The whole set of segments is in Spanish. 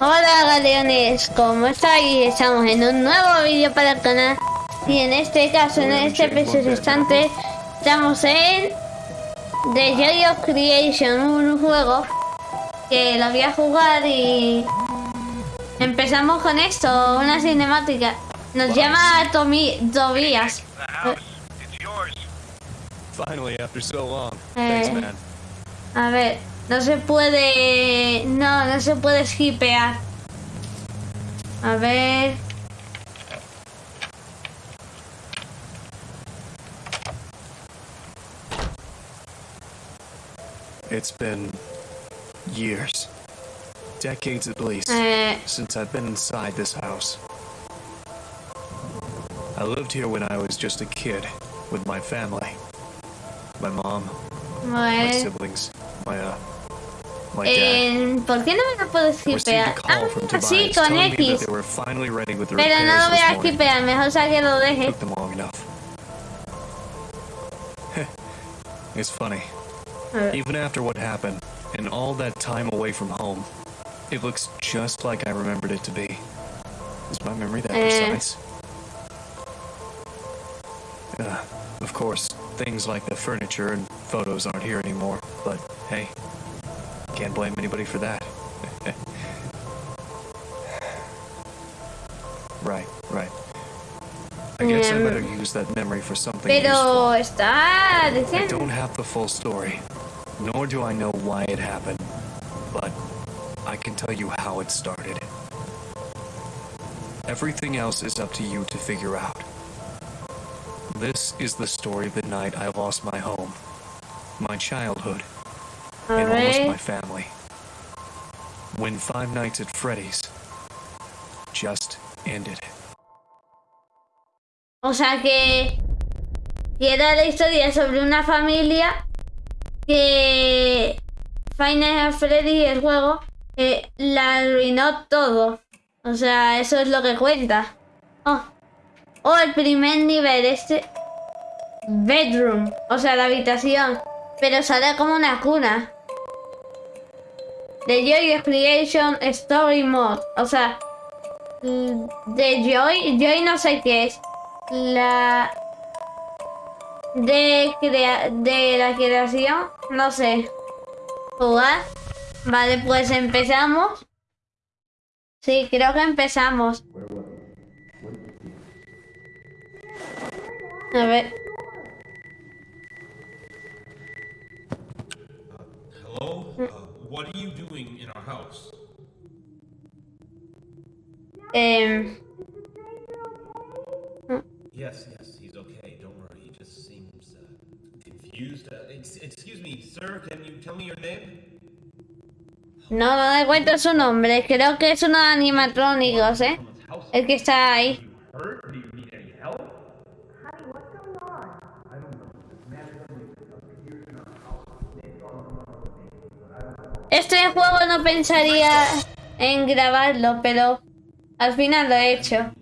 Hola galeones, ¿cómo estáis? Estamos en un nuevo vídeo para el canal. Y en este caso, en este preciso instante, estamos en The Joy of Creation, un juego que lo voy a jugar y empezamos con esto, una cinemática. Nos llama Tommy Tobias. Eh, a ver, no se puede... No, no se puede skipear. A ver... It's been years, decades at least, eh, since I've been inside this house. I lived here when I was just a kid with my family. My mom, my siblings, my uh, dad. Eh, ¿Por qué no me lo puedo skipear? Ah, sí, con X. they were finally ready with the Pero no lo voy a skipear, mejor sea que lo deje. Took them long enough. it's funny. Even after what happened, and all that time away from home, it looks just like I remembered it to be. Is my memory that Eh. precise? Uh, of course, things like the furniture and photos aren't here anymore, but hey, can't blame anybody for that. right, right. I guess I better use that memory for something Pero useful. está I don't have the full story, nor do I know why it happened, but I can tell you how it started. Everything else is up to you to figure out. This is the story of the night I lost my home, my childhood, and almost my family. When Five Nights at Freddy's just ended. O sea que... Que era la historia sobre una familia que... Final Freddy, el juego, eh, la arruinó todo. O sea, eso es lo que cuenta. Oh, oh el primer nivel, este... Bedroom, o sea, la habitación. Pero sale como una cuna. The Joy Creation Story Mode. O sea, de Joy, Joy no sé qué es. La de crea de la creación, no sé. Jugar. Vale, pues empezamos. Sí, creo que empezamos. A ver. Hello? What are you doing in our house? em, Yes, yes, he's okay. Don't worry. He just seems uh, confused. Uh, ex- excuse me, sir. Can you tell me your name? no, no me cuento su nombre. Creo que es uno de animatrónicos, ¿eh? El que está ahí. Este juego no pensaría en grabarlo, pero al final lo he hecho.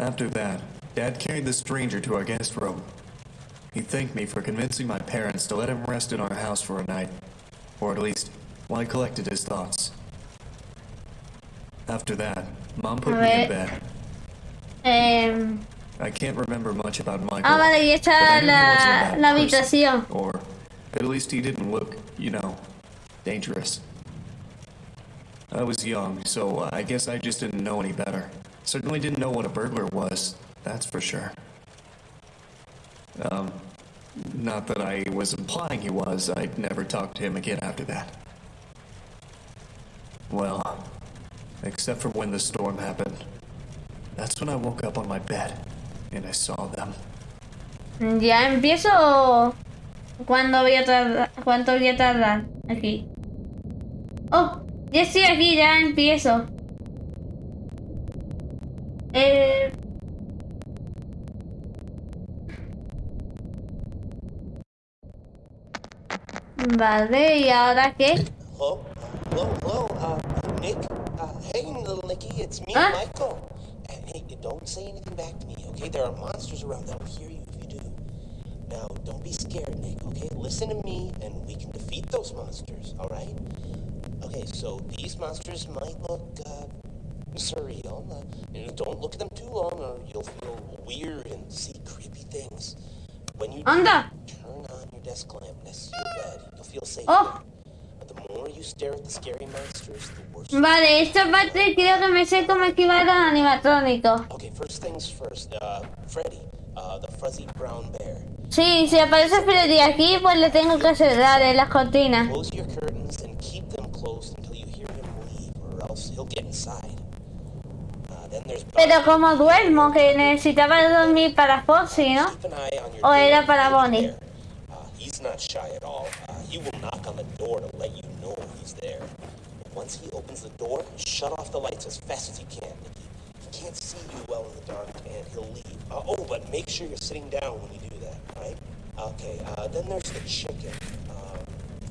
After that, Dad carried the stranger to our guest room. He thanked me for convincing my parents to let him rest in our house for a night, or at least while I collected his thoughts. After that, Mom put me in bed. Em, I can't remember much about Michael. Ah, vale, y esta la, wasn't a bad la person. habitación. Or at least he didn't look, you know, dangerous. I was young, so I guess I just didn't know any better. Certainly didn't know what a burglar was, that's for sure. Um, not that I was implying he was, I'd never talked to him again after that. Well, except for when the storm happened. That's when I woke up on my bed and I saw them. ¿Ya empiezo cuándo voy a tardar? ¿Cuánto voy a tardar aquí? Oh, ya estoy aquí, ya empiezo. Eh... Vale, ¿y ahora qué? Hello? Hello, hello, uh, Nick? Uh, hey, little Nicky, it's me, Huh? Michael. And hey, don't say anything back to me, okay? There are monsters around that'll hear you if you do. Now, don't be scared, Nick, okay? Listen to me, and we can defeat those monsters, alright? Okay, so these monsters might look, uh, surreal. Uh, you know, don't look at them too long, or you'll feel weird and see creepy things. When you Anda. turn on your desk lamp next to your bed. You'll feel safe. Oh. But the more you stare at the scary monsters, the worse. Vale, esta parte creo que me sé cómo esquivar al animatrónico. Okay, first things first. Uh, Freddy, uh, the fuzzy brown bear. Sí, si aparece Freddy aquí, pues le tengo que cerrar en las cortinas. Close your curtains and keep them closed until you hear him leave, or else he'll get inside. Then there's Pero como duermo, que necesitaba dormir para Foxy, ¿no? Keep an eye on your O era para he's Bonnie. Uh, he's not shy at all. Uh, he will knock on the door to let you know he's there. Once he opens the door, shut off the lights as fast as you can. He can't see you well in the dark, and he'll leave. Uh, oh, but make sure you're sitting down when you do that, right? Okay, uh, then there's the chicken.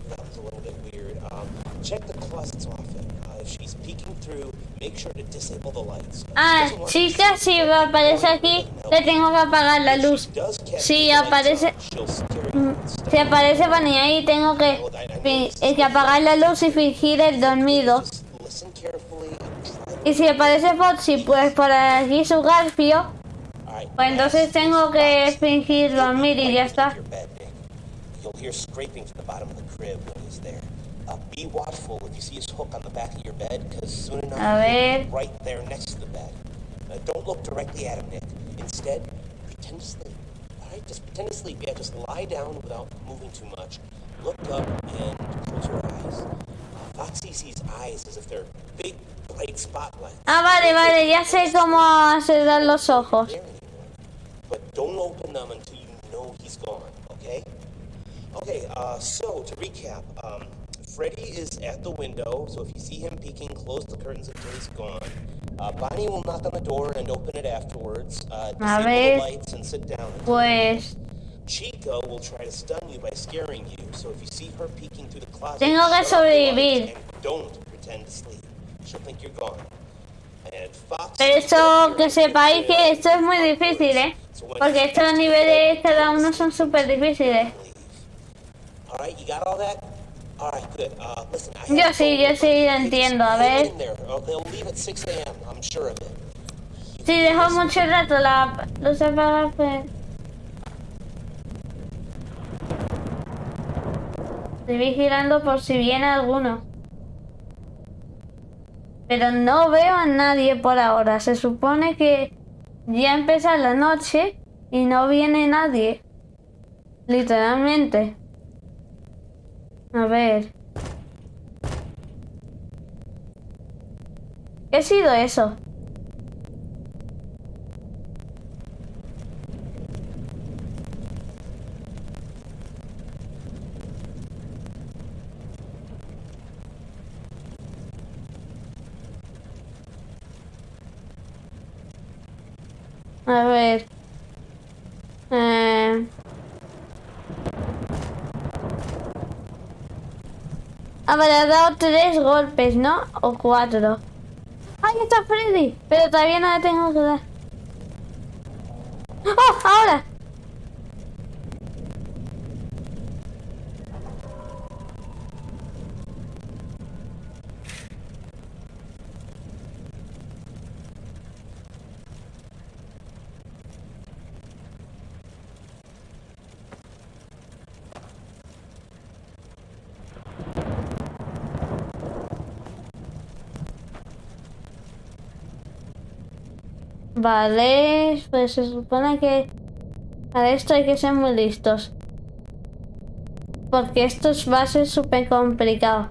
That was a little bit weird. Um, check the closets often. Uh, if she's peeking through, make sure to disable the lights. Uh, Ah, chica, si aparece aquí, le tengo que apagar la luz. Si aparece, si aparece Bonnie ahí, tengo que, que apagar la luz y fingir el dormido. Y si aparece Foxy, pues por aquí su garfio, pues entonces tengo que fingir dormir y ya está. You'll hear scraping from the bottom of the crib when he's there. Uh, be watchful if you see his hook on the back of your bed, because soon enough he'll be right there next to the bed. Uh, don't look directly at him, Nick. Instead, pretend to sleep. Alright, just pretend to sleep. Yeah, just lie down without moving too much. Look up and close your eyes. Uh, Foxy sees eyes as if they're big, bright spotlights. Ah, vale, vale, ya sé cómo cerrar los ojos. But don't open them until you know he's gone, okay? Okay, uh, so to recap, um, Freddy is at the window, so if you see him peeking, close the curtains until he's gone. Uh, Bonnie will knock on the door and open it afterwards. Uh, disable the lights and sit down. Pues Chica will try to stun you by scaring you, so if you see her peeking through the closet, Tengo que sobrevivir. don't pretend to sleep. She'll think you're gone. And Fox Pero esto que sepáis que esto es muy difícil, ¿eh? Porque estos niveles cada uno son súper difíciles. Right, you got all that? All right, good. Uh, listen, I Yo sí, yo sí entiendo. A ver. in there. They'll leave at 6 a.m. I'm sure of it. Si dejo mucho rato la luz apagada, pues... Estoy vigilando por si viene alguno. Pero no veo a nadie por ahora. Se supone que ya empieza la noche y no viene nadie. Literalmente. A ver. ¿Qué ha sido eso? A ver. Eh... Ah, vale, ha dado tres golpes, ¿no? O cuatro. ¡Ahí está Freddy! Pero todavía no le tengo que dar. ¡Oh! ¡Ahora! Vale, pues se supone que para esto hay que ser muy listos. Porque esto va a ser súper complicado.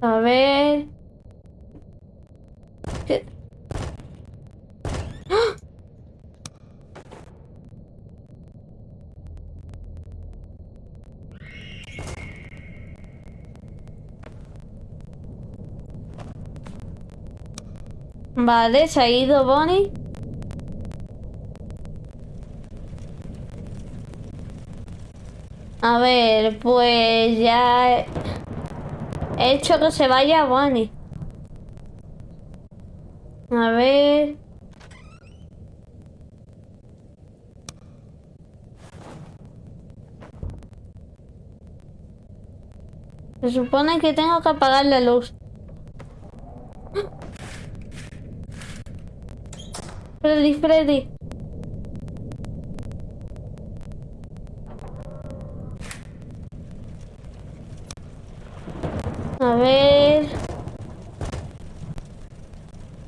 A ver... ¿Qué? ¡Ah! Vale, se ha ido Bonnie. A ver, pues ya he hecho que se vaya Bonnie. A ver. Se supone que tengo que apagar la luz. Freddy, Freddy. A ver.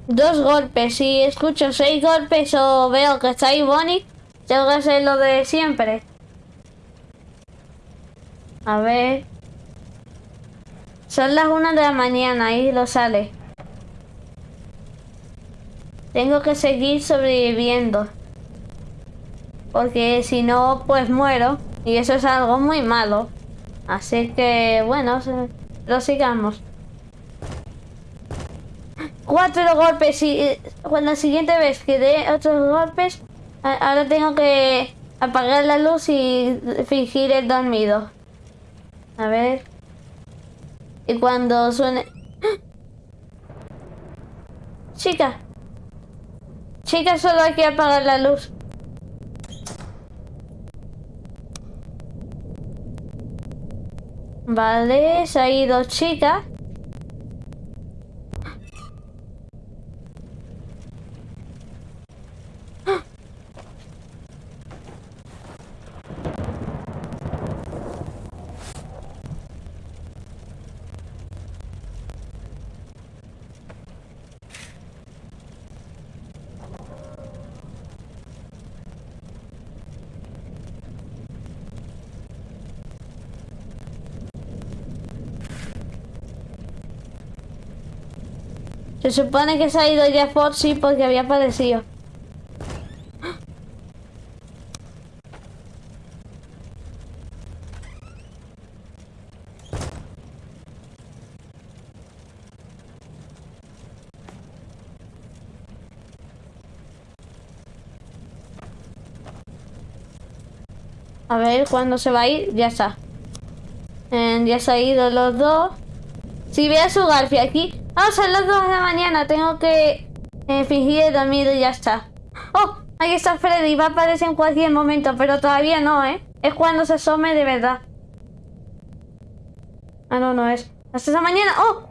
Dos golpes. Si escucho seis golpes o veo que está ahí Bonnie, tengo que hacer lo de siempre. A ver. Son las una de la mañana y lo sale. Tengo que seguir sobreviviendo. Porque si no, pues muero. Y eso es algo muy malo. Así que, bueno, lo sigamos. Cuatro golpes y cuando la siguiente vez que dé otros golpes, ahora tengo que apagar la luz y fingir el dormido. A ver. Y cuando suene... ¡Ah! Chica. Chica, solo hay que apagar la luz. Vale, se ha ido chica. Se supone que se ha ido ya Foxy porque había aparecido. A ver, cuando se va a ir, ya está. Ya se ha ido los dos. Si ve a su Garfia aquí, Ah, son las 2 de la mañana. Tengo que eh, fingir el dormido y ya está. ¡Oh! Ahí está Freddy. Va a aparecer en cualquier momento, pero todavía no, ¿eh? Es cuando se asome de verdad. Ah, no, no es. Hasta esa mañana. ¡Oh!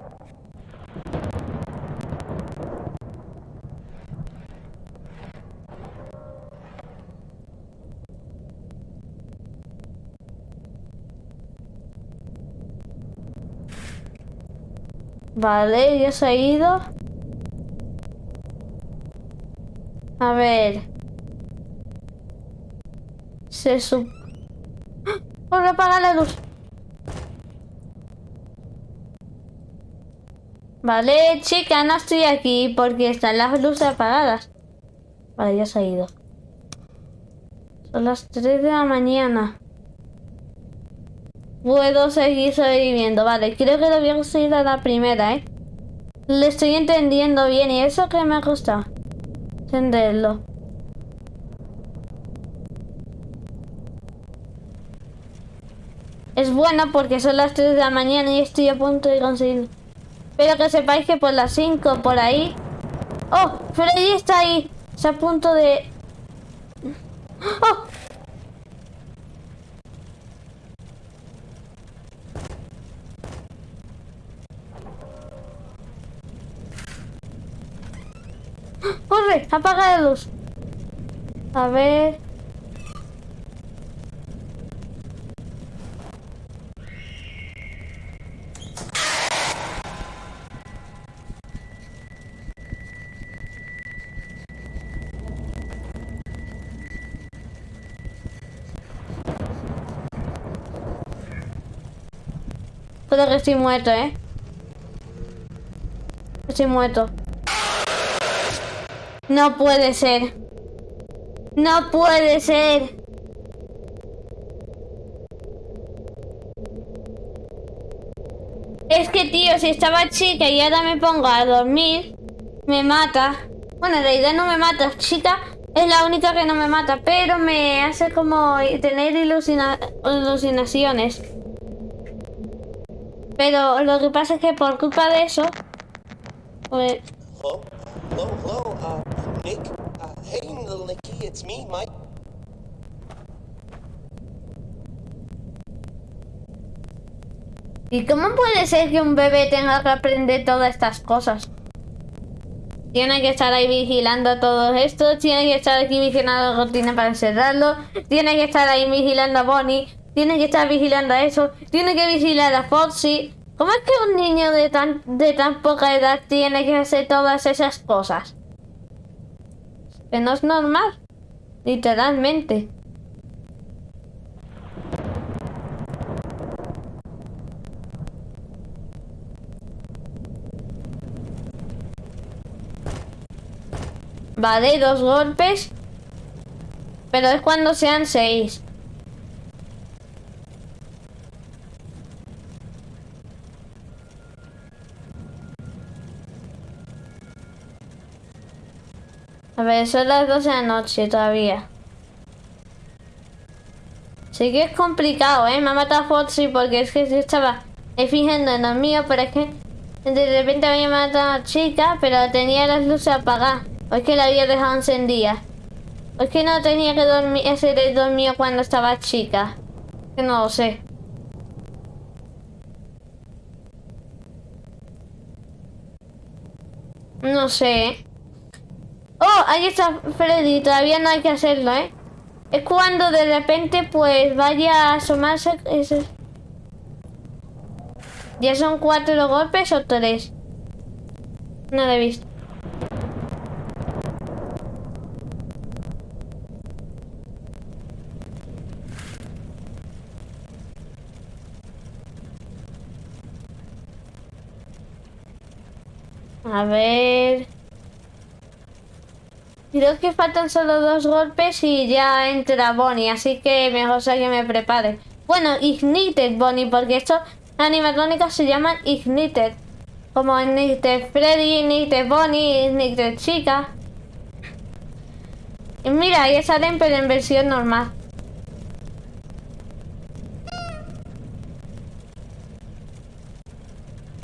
Vale, ya se ha ido. A ver. Se sup... ¡Oh, apagar la luz! Vale, chica, no estoy aquí porque están las luces apagadas. Vale, ya se ha ido. Son las 3 de la mañana. Puedo seguir sobreviviendo. Vale, creo que debía seguir a la primera, ¿eh? Le estoy entendiendo bien y eso que me costado. Entenderlo. Es bueno porque son las 3 de la mañana y estoy a punto de conseguirlo. Pero que sepáis que por las 5, por ahí... ¡Oh! Freddy está ahí. Está a punto de... ¡Oh! ¡Apaga la luz! A ver... Que estoy muerto, ¿eh? Estoy muerto. No puede ser. No puede ser. Es que, tío, si estaba chica y ahora me pongo a dormir, me mata. Bueno, en realidad no me mata. Chica es la única que no me mata, pero me hace como tener ilusina-. Pero lo que pasa es que por culpa de eso... Pues, Hello? Hello, hello, uh, Nick? Uh, hey, little Nicky, it's me, Mike. ¿Y cómo puede ser que un bebé tenga que aprender todas estas cosas? Tiene que estar ahí vigilando todo esto, tiene que estar aquí vigilando a Cortina para encerrarlo, tiene que estar ahí vigilando a Bonnie, tiene que estar vigilando a eso, tiene que vigilar a Foxy. ¿Cómo es que un niño de tan, de tan poca edad tiene que hacer todas esas cosas? Que no es normal, literalmente. Vale, dos golpes. Pero es cuando sean seis. A ver, son las 12 de la noche todavía. Sí que es complicado, ¿eh? Me ha matado Foxy porque es que yo estaba fingiendo en lo mío, pero es que de repente había matado a chica, pero tenía las luces apagadas. O es que la había dejado encendida. O es que no tenía que dormir, el dormido cuando estaba chica. Que no lo sé. No sé. Oh, ahí está Freddy. Todavía no hay que hacerlo, ¿eh? Es cuando de repente pues vaya a asomarse... ¿Ya son cuatro golpes o tres? No lo he visto. A ver... Creo que faltan solo dos golpes y ya entra Bonnie, así que mejor sea que me prepare. Bueno, Ignited Bonnie, porque estos animatrónicos se llaman Ignited. Como Ignited Freddy, Ignited Bonnie, Ignited Chica. Y mira, ya salen pero en versión normal.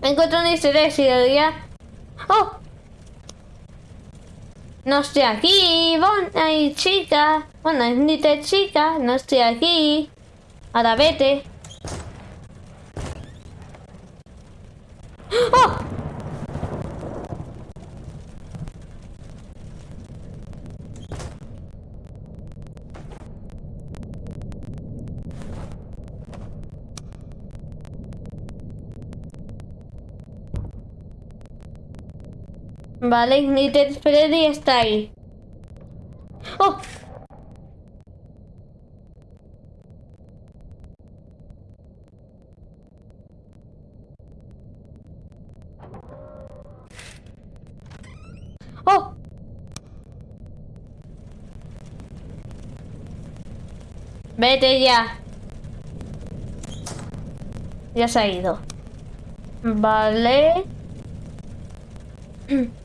Encuentro un easter egg y diría... ¡Oh! No estoy aquí, Bon, ay, chica. Te chica, no estoy aquí. Ahora vete. Vale, Ignited Freddy está ahí. ¡Oh! ¡Oh! Vete ya. Ya se ha ido. Vale.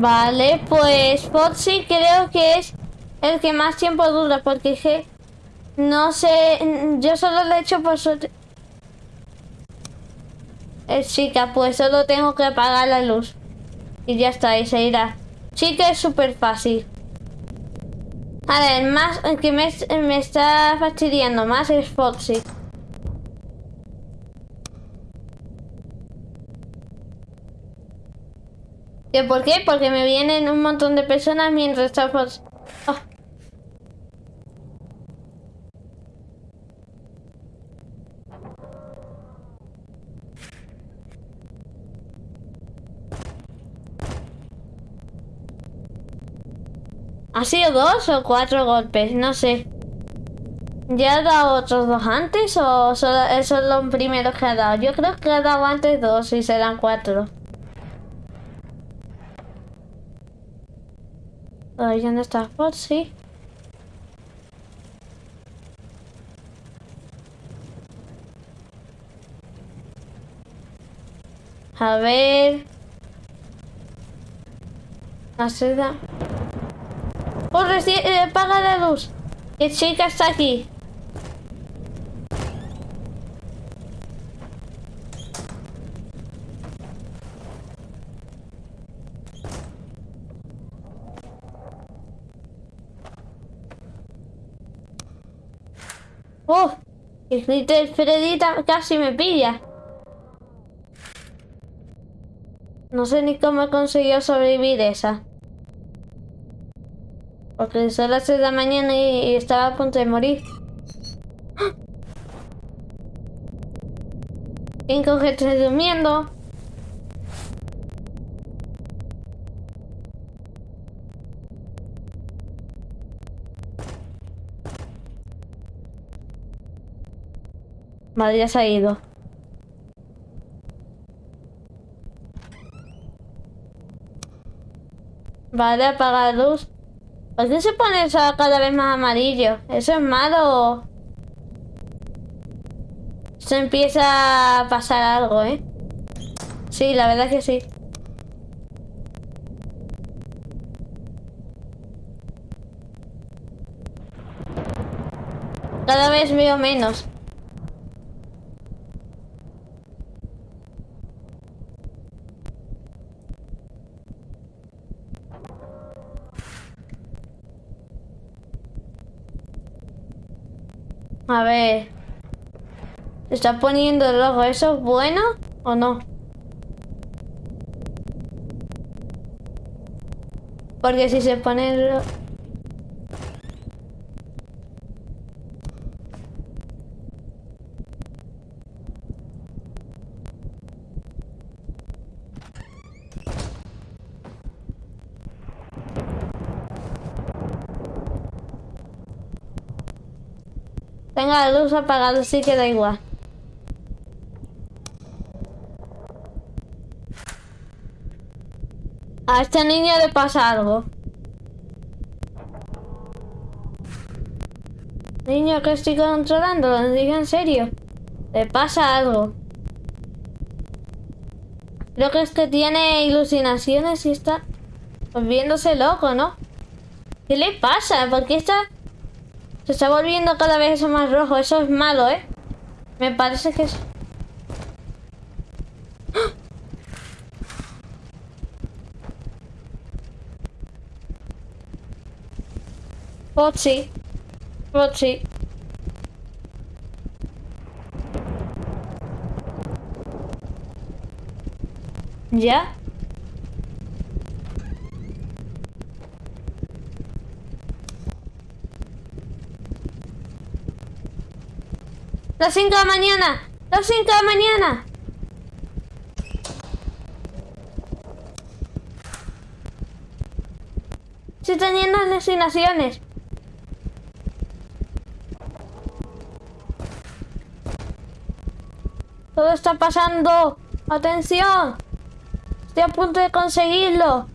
Vale, pues Foxy creo que es el que más tiempo dura, porque que no sé, yo solo le he hecho por suerte. Eh, chica, pues solo tengo que apagar la luz. Y ya está, y se irá. Sí que es súper fácil. A ver, más, que me, me está fastidiando más es Foxy. ¿Y por qué? Porque me vienen un montón de personas mientras está Foxy. Ah. ¿Ha sido dos o cuatro golpes? No sé. ¿Ya ha dado otros dos antes o esos son los primeros que ha dado? Yo creo que ha dado antes dos y serán cuatro. Todavía no está Foxy. A ver. La seda. ¡Corre, sí, eh, apaga la luz! ¡Que chica está aquí! ¡Oh! El Little Freddy ta- casi me pilla. No sé ni cómo he conseguido sobrevivir esa. Porque son las 6 de la mañana y, estaba a punto de morir. ¡Ah! ¿Quién coge estoy durmiendo? Vale, ya se ha ido. Vale, apaga la luz. ¿Por qué se pone eso cada vez más amarillo? ¿Eso es malo? Se empieza a pasar algo, ¿eh? Sí, la verdad que sí. Cada vez veo menos. A ver. Se está poniendo rojo. ¿Eso es bueno o no? Porque si se pone ro- La luz apagada, sí que da igual. A este niño le pasa algo. Niño que estoy controlando, lo digo en serio. Le pasa algo. Creo que es que tiene ilusionaciones y está volviéndose loco, ¿no? ¿Qué le pasa? ¿Por qué está...? Se está volviendo cada vez eso más rojo. Eso es malo, ¿eh? Me parece que es... ¡Ah! Foxy. Foxy. ¿Ya? Las 5 de la mañana. Las 5 de la mañana. Estoy teniendo alucinaciones. Todo está pasando. Atención. Estoy a punto de conseguirlo.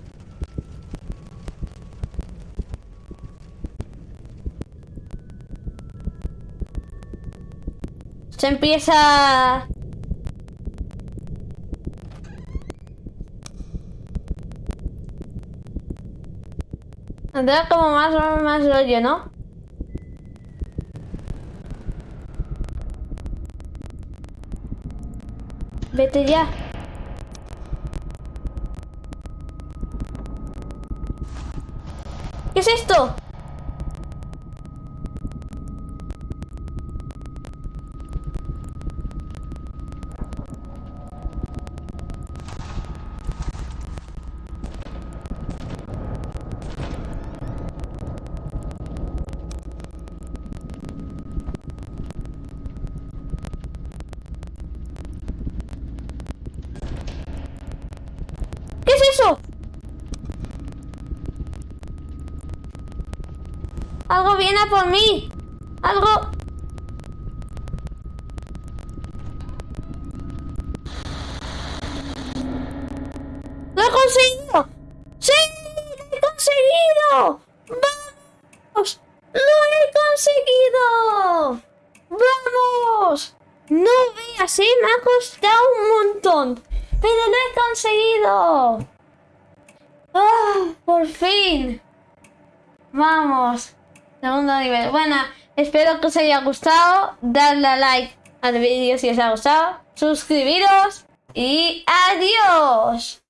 Se empieza... Tendrá como más, más rollo, ¿no? Vete ya. es esto? ¿Qué es eso? Algo viene por mí. Algo... ¡Lo he conseguido! ¡Sí! ¡Lo he conseguido! ¡Vamos! ¡Lo he conseguido! ¡Vamos! No veas, ¿eh? Me ha costado un montón. ¡Pero lo he conseguido! ¡Ah! ¡Por fin! Vamos. Segundo nivel. Bueno, espero que os haya gustado. Dadle a like al vídeo si os ha gustado. Suscribiros. Y adiós.